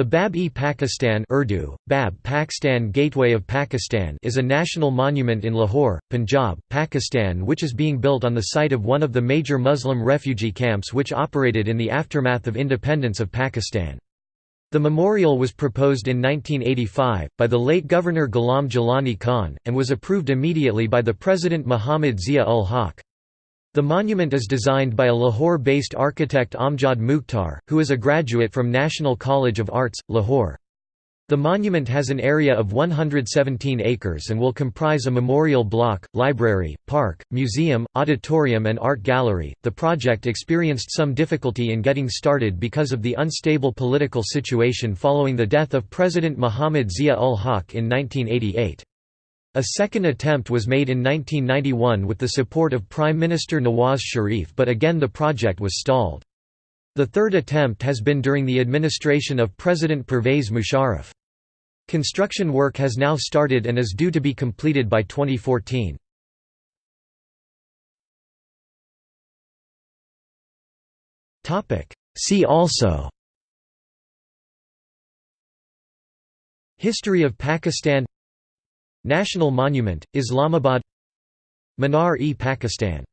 The Bab-e-Pakistan Urdu, Bab Pakistan Gateway of Pakistan is a national monument in Lahore, Punjab, Pakistan which is being built on the site of one of the major Muslim refugee camps which operated in the aftermath of independence of Pakistan. The memorial was proposed in 1985, by the late Governor Ghulam Jilani Khan, and was approved immediately by the President Muhammad Zia-ul-Haq. The monument is designed by a Lahore-based architect Amjad Mukhtar, who is a graduate from National College of Arts, Lahore. The monument has an area of 117 acres and will comprise a memorial block, library, park, museum, auditorium, and art gallery. The project experienced some difficulty in getting started because of the unstable political situation following the death of President Muhammad Zia ul Haq in 1988. A second attempt was made in 1991 with the support of Prime Minister Nawaz Sharif but again the project was stalled. The third attempt has been during the administration of President Pervez Musharraf. Construction work has now started and is due to be completed by 2014. See also History of Pakistan National Monument, Islamabad Minar-e-Pakistan